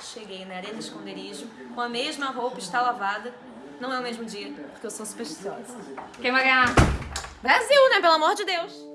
Cheguei na arena de esconderijo, com a mesma roupa, está lavada. Não é o mesmo dia, porque eu sou supersticiosa. Quem vai ganhar? Brasil, né? Pelo amor de Deus.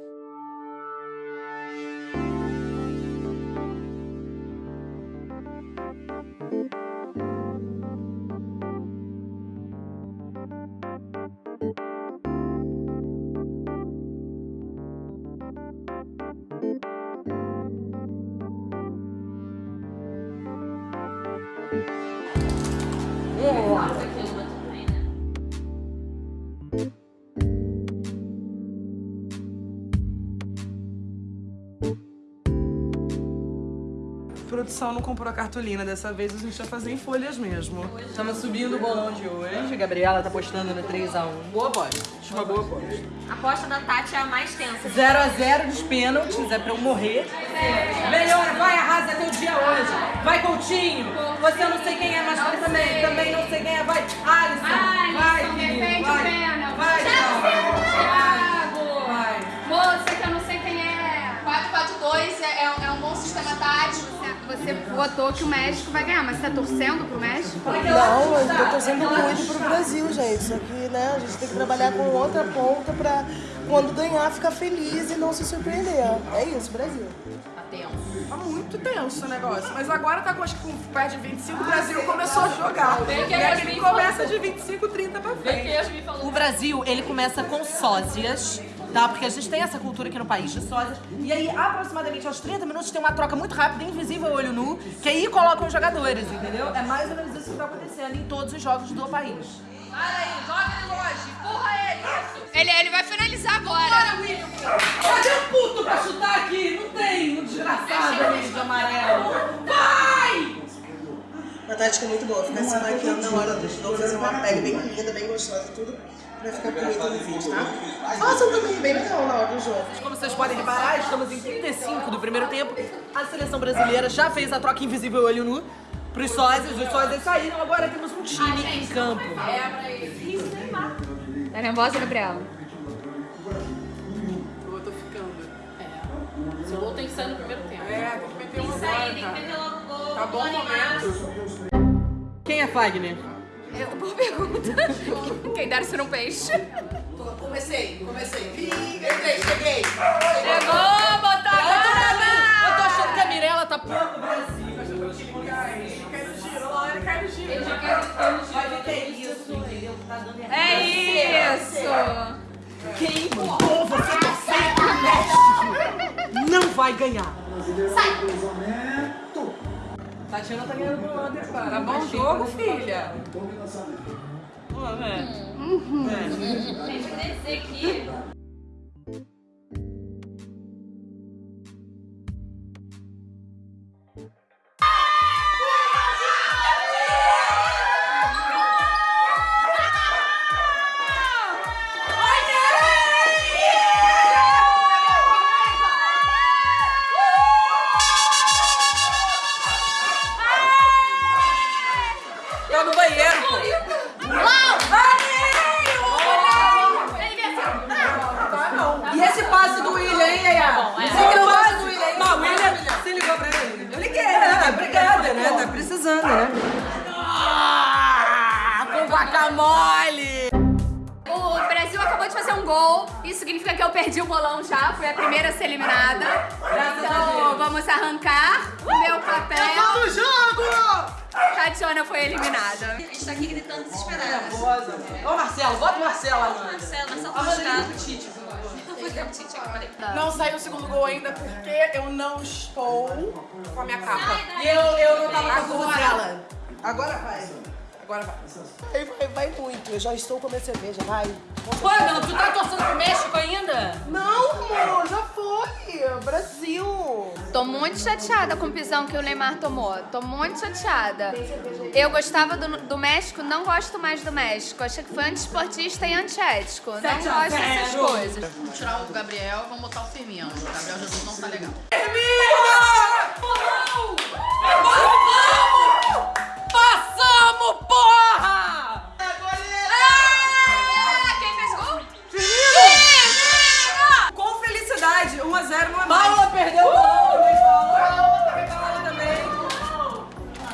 Produção não comprou a cartolina. Dessa vez a gente vai fazer em folhas mesmo. Estamos subindo o bolão de hoje. A Gabriela tá postando no 3x1. Boa aposta. Acho uma boa aposta. A aposta da Tati é a mais tensa. 0x0 dos pênaltis, é pra eu morrer. Melhor, vai, arrasa teu dia hoje. Vai, Coutinho. Você eu não sei quem é, mas você também. Também não sei quem é. Vai, Alisson. Vai, filho. Vai. Vai, Thiago. Votou que o México vai ganhar, mas você tá torcendo pro México? Não, eu tô torcendo muito pro Brasil, gente. Só que, né, a gente tem que trabalhar com outra ponta pra quando ganhar ficar feliz e não se surpreender. É isso, Brasil. Tá tenso. Tá muito tenso o negócio. Mas agora tá com, acho que com perto de 25, o Brasil começou a jogar. E aí ele começa de 25, 30 pra frente. O Brasil, ele começa com sósias, tá? Porque a gente tem essa cultura aqui no país de sósias. E aí, aproximadamente aos 30 minutos, tem uma troca muito rápida, invisível, olho nu, que aí colocam os jogadores, entendeu? É mais ou menos isso que tá acontecendo em todos os jogos do país. Para aí, joga ele longe, empurra ele, isso. Ele, ele vai finalizar agora. Bora, William! Cadê o puto pra chutar aqui? Não tem um desgraçado ali de amarelo. Vai! Uma tática muito boa, ficar se maquiando na hora do jogo, fazer uma pele bem linda, bem gostosa, tudo pra ficar bonito no vídeo, tá? Façam também bem legal na hora do jogo. Como vocês podem reparar, estamos em 35 do primeiro tempo. A seleção brasileira já fez a troca invisível olho nu pros sósias. Os sósias saíram, agora temos um time em campo. Tá nervosa, Gabriela? Eu tô ficando. Tem que ser no primeiro tempo. É, tem que meter um agora, Tem que meter logo o gol. Tá bom o momento. Quem é Fagner? Eu, boa pergunta. Quem dera ser um peixe. Comecei, comecei. Entrei, cheguei. Chegou, botou a cara Eu tô achando que a Mirella tá pronta Cai no giro, olha lá, cai no giro. Vai ver que é isso, entendeu? Tá dando errado. É isso. Quem mandou você torcer pro México não vai ganhar. Tatiana tá ganhando do Under, cara. Tá bom jogo, filha. Pô, velho. Gente, eu queria dizer que Tá no banheiro, pô. Tá não. E esse passe do William, hein, Yaya? Esse passe do William, hein? Não, William, você ligou pra ele? Eu liguei, né? Obrigada, né? Tá precisando, né? Ah, com guacamole! O Brasil acabou de fazer um gol. Isso significa que eu perdi o bolão já. Fui a primeira a ser eliminada. Então vamos arrancar o meu papel. Tatiana foi eliminada. a gente tá aqui gritando desesperada. Ô, Marcelo, bota o Marcelo, Amanda. Marcelo, Marcelo tá. Não saiu o segundo gol ainda porque eu não estou com a minha capa. E eu, eu não tava com a Marcela. Agora vai. Agora vai. Vai, vai, vai muito. Eu já estou com a minha cerveja, vai. Pô, não, tu tá torcendo pro México ainda? Não, amor, já foi. Brasil. Tô muito chateada com o pisão que o Neymar tomou. Tô muito chateada. Eu gostava do, do México, não gosto mais do México. Achei que foi antiesportista e antiético. Não gosto dessas coisas. Vamos tirar o Gabriel e vamos botar o Firmino. O Gabriel Jesus não tá legal. Passamos, porra! Ah, quem fez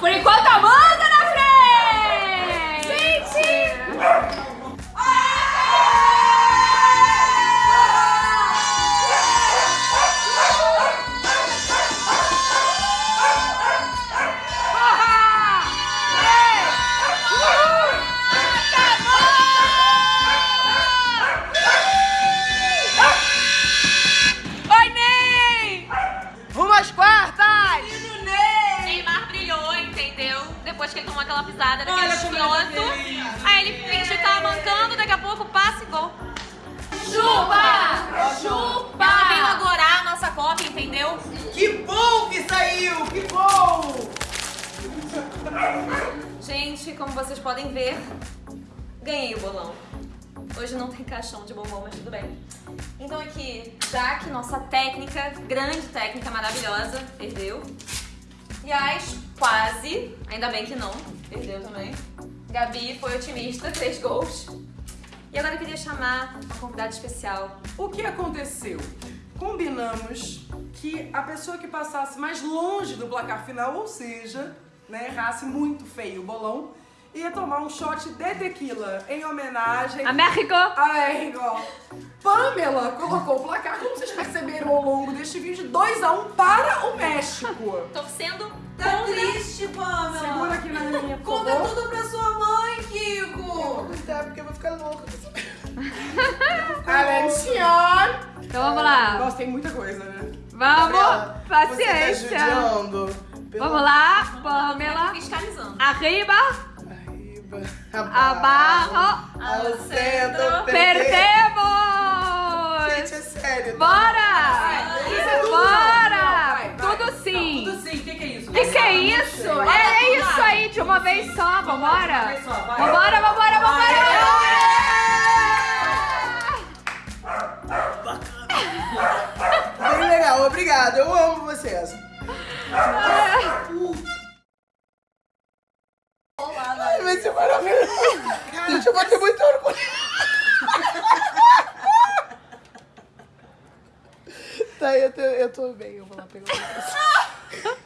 Por enquanto, amor! Que saiu! Que bom! Gente, como vocês podem ver, ganhei o bolão. Hoje não tem caixão de bombom, mas tudo bem. Então aqui, Jaque, nossa técnica, grande técnica maravilhosa, perdeu. Yas, quase, ainda bem que não, perdeu também. Gabi foi otimista, fez gols. E agora eu queria chamar uma convidada especial. O que aconteceu? Combinamos que a pessoa que passasse mais longe do placar final, ou seja, né, errasse muito feio o bolão, ia tomar um shot de tequila em homenagem A México! a México. Pamela colocou o placar, como vocês perceberam ao longo deste vídeo, 2x1 para o México. Torcendo Tá triste, Pamela. Segura aqui na minha, por Conta tudo pra sua mãe, Kiko. Então vamos lá. Nossa, tem muita coisa, né? Vamos! Gabriela, Você tá Paciência! judiando. Pelo Vamos lá, Pamela. fiscalizando. Arriba, Arriba. abaixo. Ao centro. Perdemos! Gente, é sério. tá? Bora! Vai, Bora! vai. Tudo sim! Tudo sim, o que, que é isso? O que, que é isso? É, é isso aí, de uma vez só, vambora! Uma vez só, vai. Vambora, vambora, vambora! Vai ser maravilhoso. Gente, eu vou ter muito orgulho. Tá, eu tô, eu tô bem. Eu vou lá pegar o